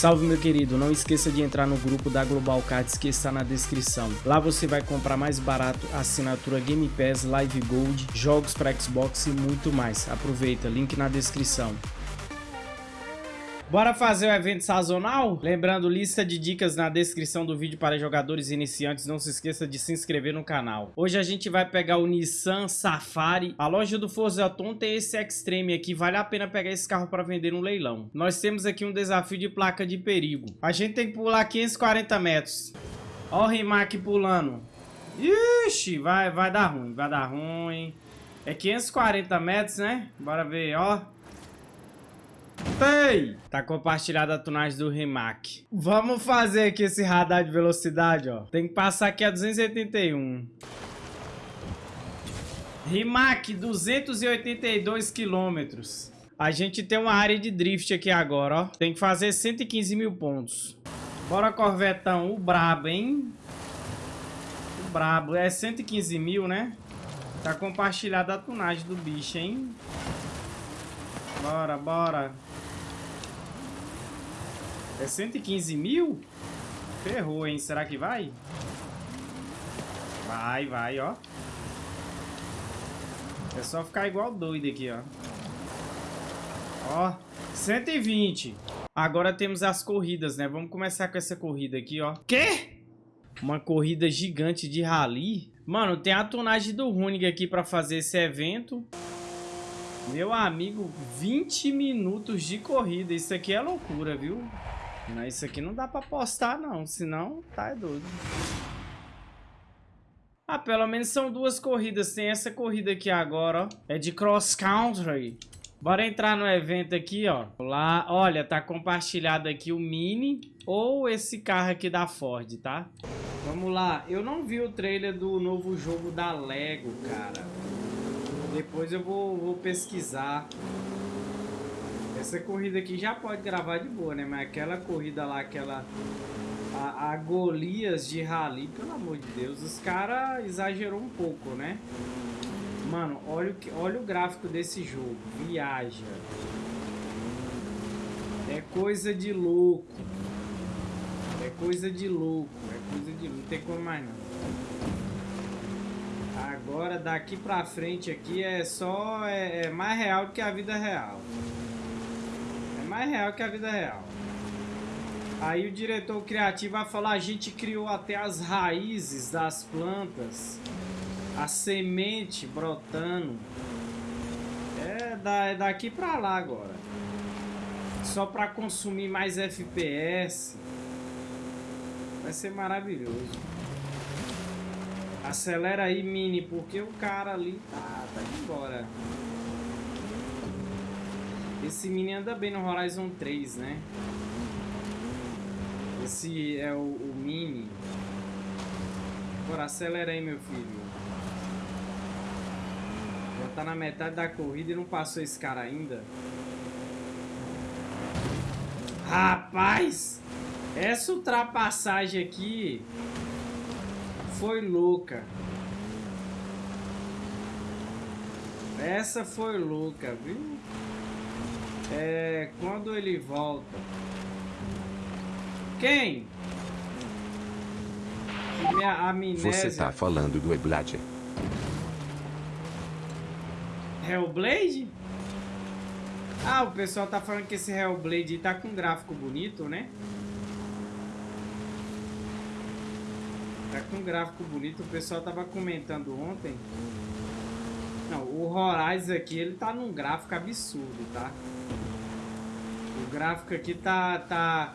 Salve meu querido, não esqueça de entrar no grupo da Global Cards que está na descrição. Lá você vai comprar mais barato assinatura Game Pass, Live Gold, jogos para Xbox e muito mais. Aproveita, link na descrição. Bora fazer o evento sazonal? Lembrando, lista de dicas na descrição do vídeo para jogadores iniciantes. Não se esqueça de se inscrever no canal. Hoje a gente vai pegar o Nissan Safari. A loja do Forzaton tem esse Extreme aqui. Vale a pena pegar esse carro para vender no leilão. Nós temos aqui um desafio de placa de perigo. A gente tem que pular 540 metros. Ó o Rimac pulando. Ixi, vai, vai dar ruim, vai dar ruim. É 540 metros, né? Bora ver, ó. Ei! Tá compartilhada a tunagem do Rimac. Vamos fazer aqui esse radar de velocidade, ó. Tem que passar aqui a 281. Rimac, 282 quilômetros. A gente tem uma área de drift aqui agora, ó. Tem que fazer 115 mil pontos. Bora, Corvetão. O brabo, hein? O brabo. É 115 mil, né? Tá compartilhada a tunagem do bicho, hein? Bora, bora. É 115 mil? Ferrou, hein? Será que vai? Vai, vai, ó. É só ficar igual doido aqui, ó. Ó, 120. Agora temos as corridas, né? Vamos começar com essa corrida aqui, ó. Quê? Uma corrida gigante de rally? Mano, tem a tonagem do Runig aqui pra fazer esse evento. Meu amigo, 20 minutos de corrida. Isso aqui é loucura, viu? Mas isso aqui não dá pra postar, não. Senão, tá é doido. Ah, pelo menos são duas corridas. Tem essa corrida aqui agora, ó. É de cross country. Bora entrar no evento aqui, ó. Lá, olha, tá compartilhado aqui o Mini ou esse carro aqui da Ford, tá? Vamos lá. Eu não vi o trailer do novo jogo da Lego, cara. Depois eu vou, vou pesquisar. Essa corrida aqui já pode gravar de boa, né? Mas aquela corrida lá, aquela... A, a Golias de Rally, pelo amor de Deus, os caras exagerou um pouco, né? Mano, olha o, olha o gráfico desse jogo. Viaja. É coisa de louco. É coisa de louco. É coisa de louco. Não tem como mais não. Agora daqui pra frente aqui é só... É, é mais real do que a vida real. Mais real que a vida real. Aí o diretor criativo vai falar, a gente criou até as raízes das plantas, a semente brotando. É, da, é daqui pra lá agora. Só pra consumir mais FPS. Vai ser maravilhoso. Acelera aí, Mini, porque o cara ali tá, tá indo embora. Esse Mini anda bem no Horizon 3, né? Esse é o, o Mini. Bora, acelera aí, meu filho. Já tá na metade da corrida e não passou esse cara ainda. Rapaz! Essa ultrapassagem aqui foi louca. Essa foi louca, viu? É, quando ele volta. Quem? Minha amnésia. Você tá falando do Eblade. Hellblade? Ah, o pessoal tá falando que esse Hellblade tá com um gráfico bonito, né? Tá com um gráfico bonito. O pessoal tava comentando ontem. Não, o Horizon aqui, ele tá num gráfico absurdo, tá? O gráfico aqui tá, tá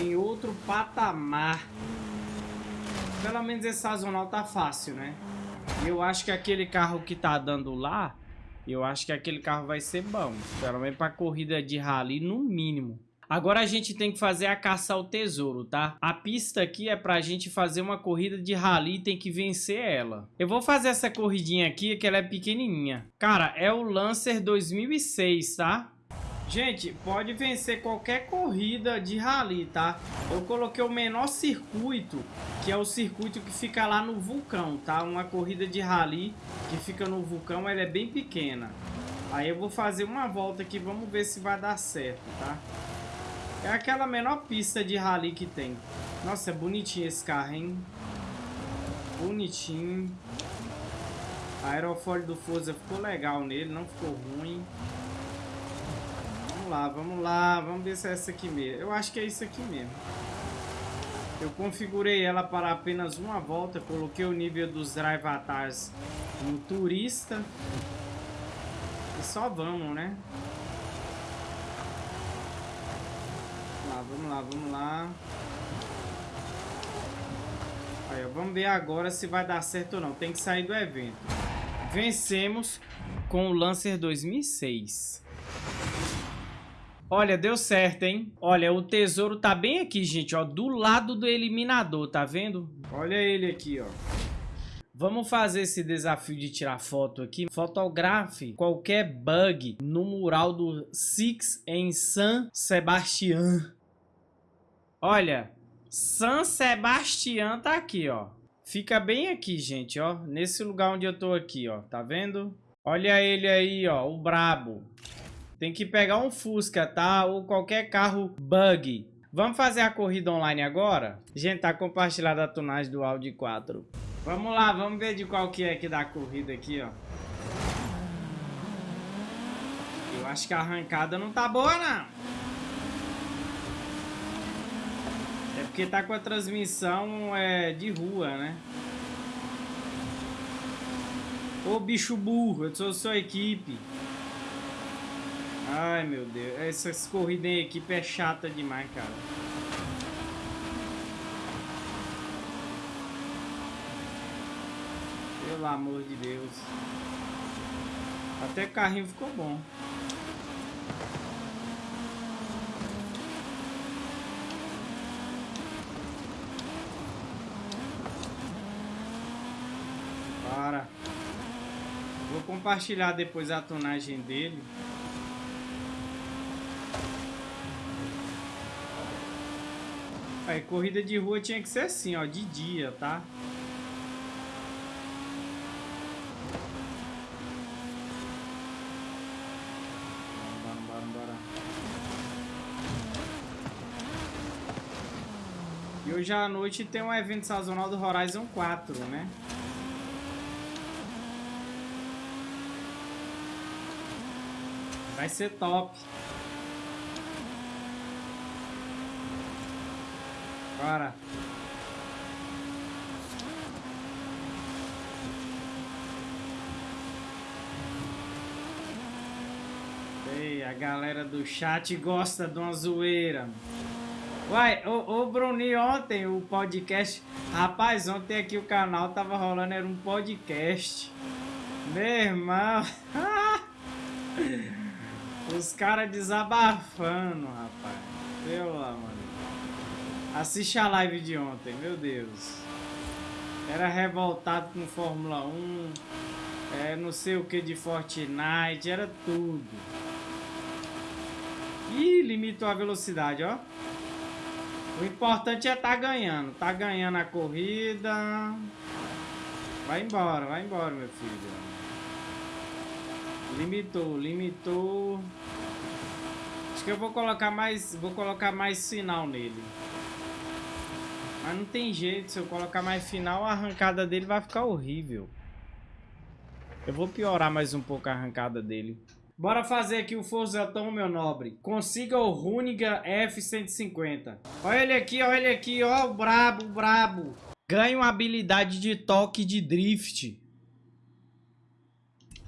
em outro patamar. Pelo menos esse sazonal tá fácil, né? Eu acho que aquele carro que tá dando lá, eu acho que aquele carro vai ser bom. Pelo menos pra corrida de rally, no mínimo. Agora a gente tem que fazer a caça ao tesouro, tá? A pista aqui é pra gente fazer uma corrida de rally e tem que vencer ela. Eu vou fazer essa corridinha aqui, que ela é pequenininha. Cara, é o Lancer 2006, tá? Gente, pode vencer qualquer corrida de rally, tá? Eu coloquei o menor circuito, que é o circuito que fica lá no vulcão, tá? Uma corrida de rally que fica no vulcão, ela é bem pequena. Aí eu vou fazer uma volta aqui, vamos ver se vai dar certo, tá? É aquela menor pista de rally que tem. Nossa, é bonitinho esse carro, hein? Bonitinho. A aerofólio do Forza ficou legal nele, não ficou ruim. Vamos lá, vamos lá. Vamos ver se é essa aqui mesmo. Eu acho que é isso aqui mesmo. Eu configurei ela para apenas uma volta. Coloquei o nível dos drive avatars no turista. E só vamos, né? Vamos lá, vamos lá, vamos lá. Aí, vamos ver agora se vai dar certo ou não. Tem que sair do evento. Vencemos com o Lancer 2006. Olha, deu certo, hein? Olha, o tesouro tá bem aqui, gente, ó. Do lado do eliminador, tá vendo? Olha ele aqui, ó. Vamos fazer esse desafio de tirar foto aqui. Fotografe qualquer bug no mural do Six em San Sebastián. Olha, San Sebastián tá aqui, ó. Fica bem aqui, gente, ó. Nesse lugar onde eu tô aqui, ó. Tá vendo? Olha ele aí, ó. O brabo. Tem que pegar um Fusca, tá? Ou qualquer carro bug. Vamos fazer a corrida online agora? Gente, tá compartilhada a tunagem do Audi 4. Vamos lá, vamos ver de qual que é que dá a corrida aqui, ó. Eu acho que a arrancada não tá boa, não. É porque tá com a transmissão é, de rua, né? Ô bicho burro, eu sou sua equipe. Ai, meu Deus. Essas corridas em equipe é chata demais, cara. Pelo amor de Deus. Até o carrinho ficou bom. Para. Vou compartilhar depois a tonagem dele. Aí, corrida de rua tinha que ser assim, ó, de dia, tá? E hoje à noite tem um evento sazonal do Horizon 4, né? Vai ser top. Bora. Ei, a galera do chat gosta de uma zoeira. Uai, o, o Bruni ontem, o podcast... Rapaz, ontem aqui o canal tava rolando, era um podcast. Meu irmão... Os caras desabafando, rapaz. Assiste a live de ontem, meu Deus. Era revoltado com Fórmula 1, é, não sei o que de Fortnite, era tudo. Ih, limitou a velocidade, ó. O importante é tá ganhando. Tá ganhando a corrida. Vai embora, vai embora, meu filho. Limitou, limitou. Acho que eu vou colocar mais, vou colocar mais sinal nele. Mas não tem jeito, se eu colocar mais final, a arrancada dele vai ficar horrível. Eu vou piorar mais um pouco a arrancada dele. Bora fazer aqui o Forzetão, meu nobre. Consiga o Runiga F-150. Olha ele aqui, olha ele aqui, ó, o brabo, o brabo. Ganha uma habilidade de toque de drift.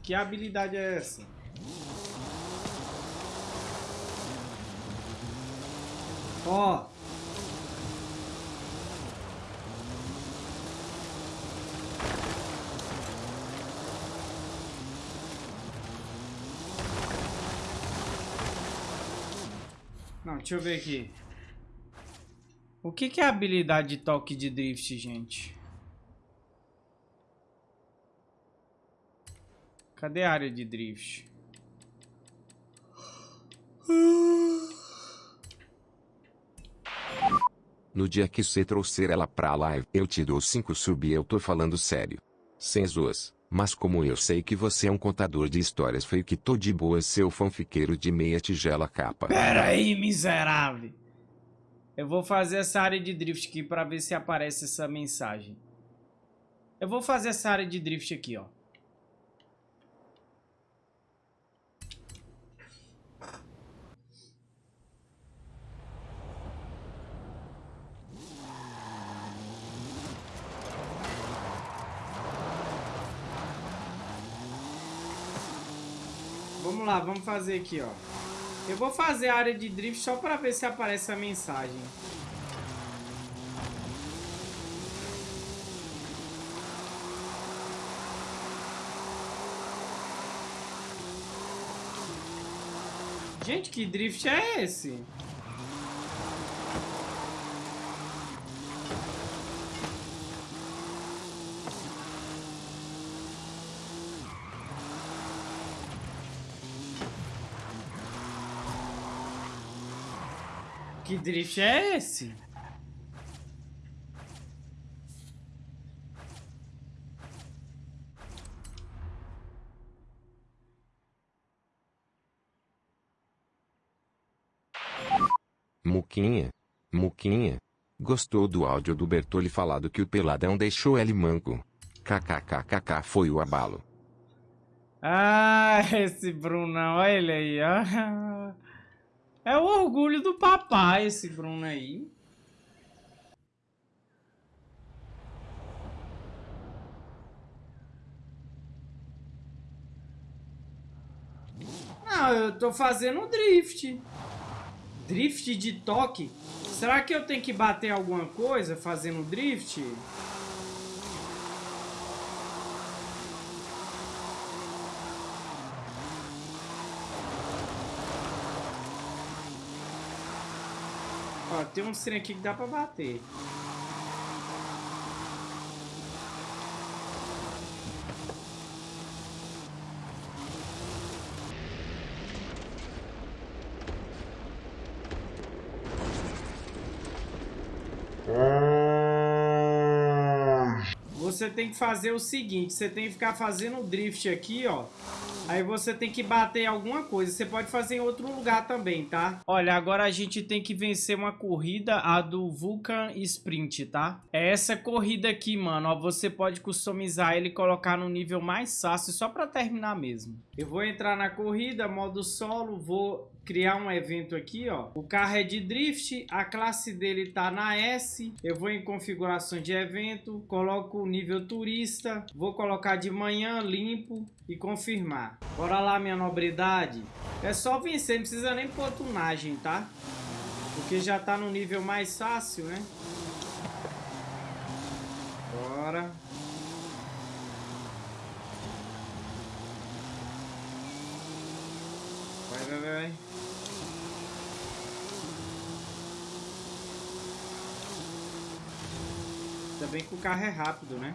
Que habilidade é essa? Ó, Não, deixa eu ver aqui. O que, que é habilidade de toque de drift, gente? Cadê a área de drift? No dia que você trouxer ela pra live, eu te dou 5 sub eu tô falando sério. Sem zoas. Mas como eu sei que você é um contador de histórias fake, tô de boa seu fanfiqueiro de meia tigela capa. Pera aí, miserável. Eu vou fazer essa área de drift aqui para ver se aparece essa mensagem. Eu vou fazer essa área de drift aqui, ó. Vamos lá, vamos fazer aqui, ó. Eu vou fazer a área de drift só para ver se aparece a mensagem. Gente, que drift é esse? Que drift é esse? Muquinha. Muquinha. Gostou do áudio do Bertoli falado que o Peladão deixou ele manco. KKKKK foi o abalo. Ah, esse Brunão, olha ele aí, ó. É o orgulho do papai esse Bruno aí. Não, eu tô fazendo drift. Drift de toque? Será que eu tenho que bater alguma coisa fazendo drift? Ó, tem um trem aqui que dá pra bater. Você tem que fazer o seguinte, você tem que ficar fazendo drift aqui, ó. Aí você tem que bater alguma coisa. Você pode fazer em outro lugar também, tá? Olha, agora a gente tem que vencer uma corrida, a do Vulcan Sprint, tá? É essa corrida aqui, mano. Ó, você pode customizar ele e colocar no nível mais fácil, só pra terminar mesmo. Eu vou entrar na corrida, modo solo, vou criar um evento aqui, ó. O carro é de drift, a classe dele tá na S. Eu vou em configuração de evento, coloco o nível turista, vou colocar de manhã limpo e confirmar. Bora lá, minha nobridade. É só vencer, não precisa nem pôr tunagem, tá? Porque já tá no nível mais fácil, né? Bora. Vai. Ainda bem que o carro é rápido, né?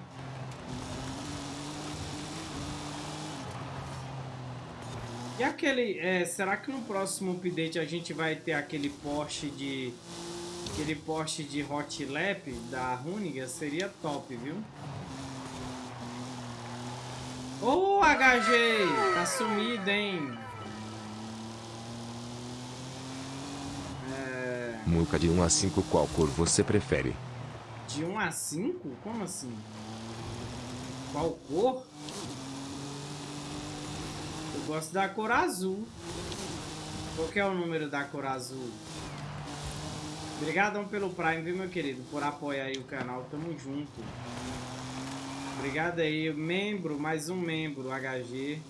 E aquele... É, será que no próximo update a gente vai ter aquele Porsche de... Aquele Porsche de Hot Lap da Runiga? Seria top, viu? Ô, oh, HG! Tá sumido, hein? Muca de 1 a 5 qual cor você prefere? De 1 a 5? Como assim? Qual cor? Eu gosto da cor azul. Qual é o número da cor azul? Obrigadão pelo Prime, viu, meu querido? Por apoiar aí o canal. Tamo junto. Obrigado aí. Membro, mais um membro, HG.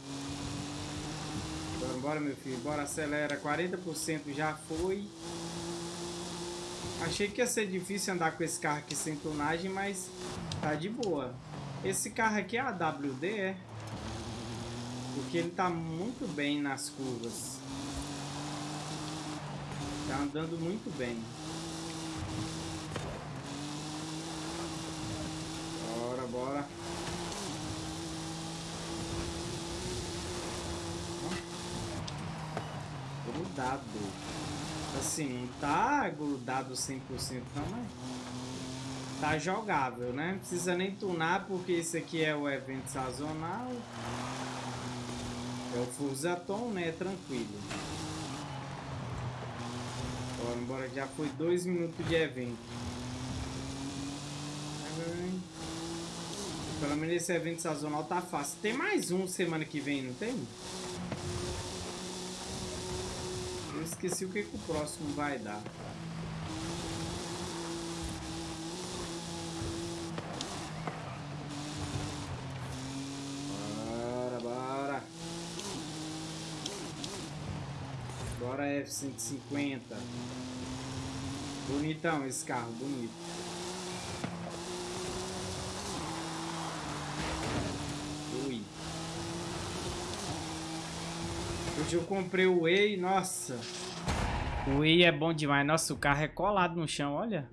Bora, bora meu filho. Bora, acelera. 40% já foi. Achei que ia ser difícil andar com esse carro aqui sem tonagem, mas tá de boa. Esse carro aqui é a WD, é? Porque ele tá muito bem nas curvas. Tá andando muito bem. Bora, bora. Grudado. Assim, não tá grudado 100% não, mas tá jogável, né? Não precisa nem tunar porque esse aqui é o evento sazonal. É o Fusaton, né? Tranquilo. Bora, bora. Já foi dois minutos de evento. Pelo menos esse evento sazonal tá fácil. Tem mais um semana que vem, não tem? Esqueci o que, que o próximo vai dar. Bora, bora. Bora F-150. Bonitão esse carro, bonito. Hoje eu comprei o Whey, nossa. O Whey é bom demais. Nossa, o carro é colado no chão, olha.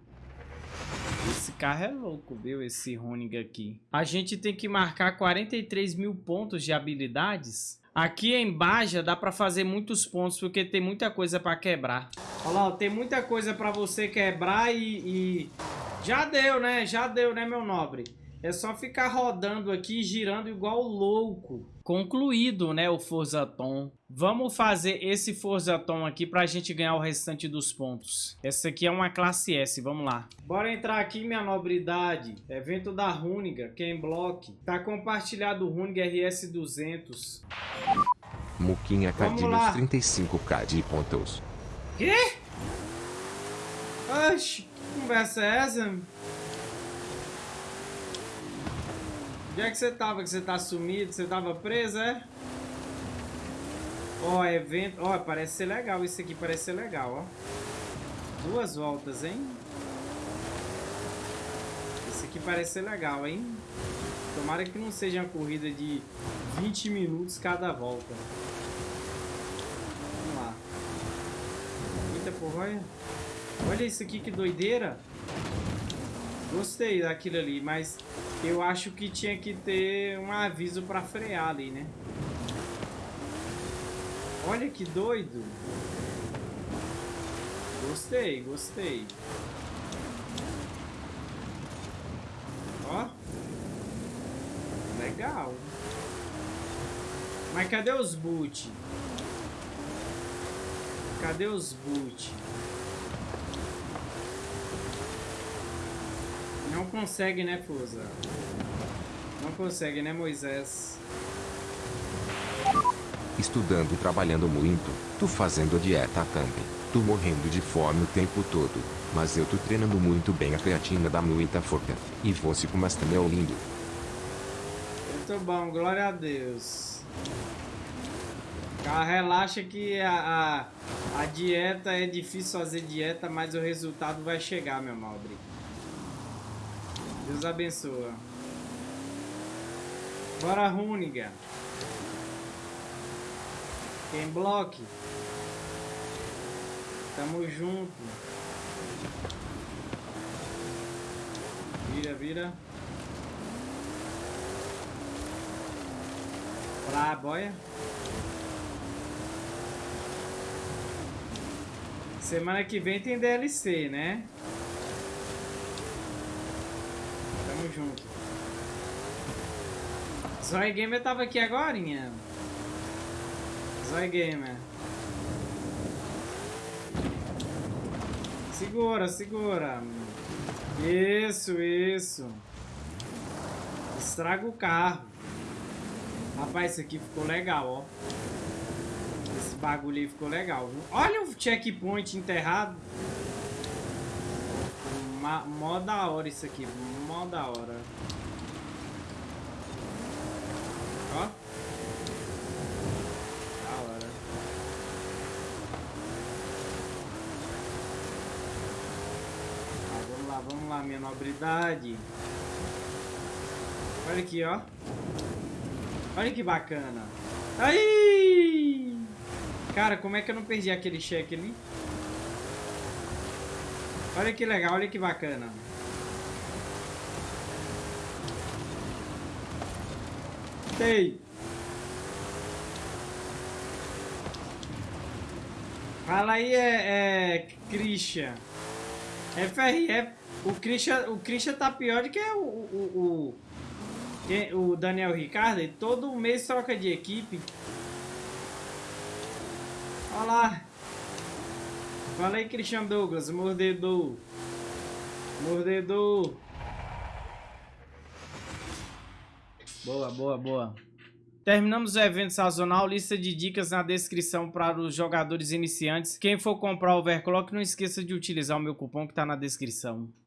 Esse carro é louco, viu? Esse Roning aqui. A gente tem que marcar 43 mil pontos de habilidades. Aqui em Baja dá pra fazer muitos pontos, porque tem muita coisa pra quebrar. Olha lá, tem muita coisa pra você quebrar e, e... Já deu, né? Já deu, né, meu nobre? É só ficar rodando aqui, girando igual louco. Concluído, né, o Forza Tom. Vamos fazer esse Forza Tom aqui pra gente ganhar o restante dos pontos. Essa aqui é uma classe S, vamos lá. Bora entrar aqui, minha nobridade. Evento da Runiga, Ken Block. Tá compartilhado o Runiga RS200. Muquinha Cadinos 35k de pontos. Quê? Oxi, que conversa é essa? Onde é que você tava? Que você tá sumido? Você tava preso, é? Ó, evento... Ó, parece ser legal. Isso aqui parece ser legal, ó. Duas voltas, hein? Isso aqui parece ser legal, hein? Tomara que não seja uma corrida de 20 minutos cada volta. Vamos lá. Eita porra, olha. Olha isso aqui, que doideira. Gostei daquilo ali, mas eu acho que tinha que ter um aviso para frear ali, né? Olha que doido. Gostei, gostei. Ó. Legal. Mas cadê os boot? Cadê os boot? Consegue, né, Fusa? Não consegue, né, Moisés? Estudando e trabalhando muito, tu fazendo dieta também, tu morrendo de fome o tempo todo, mas eu tô treinando muito bem a creatina da muita forca, e você como está meu lindo. Muito bom, glória a Deus. Cara, relaxa que a, a, a dieta é difícil fazer dieta, mas o resultado vai chegar, meu nobre. Deus abençoa. Bora, Runiga. Quem bloque? Tamo junto. Vira, vira. Pra boia. Semana que vem tem DLC, né? Tamo junto. Zói Gamer tava aqui agora, Zói Gamer. Segura, segura. Isso, isso. Estraga o carro. Rapaz, isso aqui ficou legal, ó. Esse bagulho aí ficou legal, viu? Olha o checkpoint enterrado. Mó da hora isso aqui, mó da hora. Ó. Da hora. Ah, vamos minha nobridade. Olha aqui, ó. Olha que bacana. Aí! Cara, como é que eu não perdi aquele cheque ali? Olha que legal, olha que bacana. Ei! Fala aí, é, é Christian. FRF. O Christian, o Christian tá pior do que o, o, o, o Daniel Ricardo. Todo mês troca de equipe. Olha lá. Fala aí, Christian Douglas, mordedor. Mordedor. Boa, boa, boa. Terminamos o evento sazonal, lista de dicas na descrição para os jogadores iniciantes. Quem for comprar overclock, não esqueça de utilizar o meu cupom que está na descrição.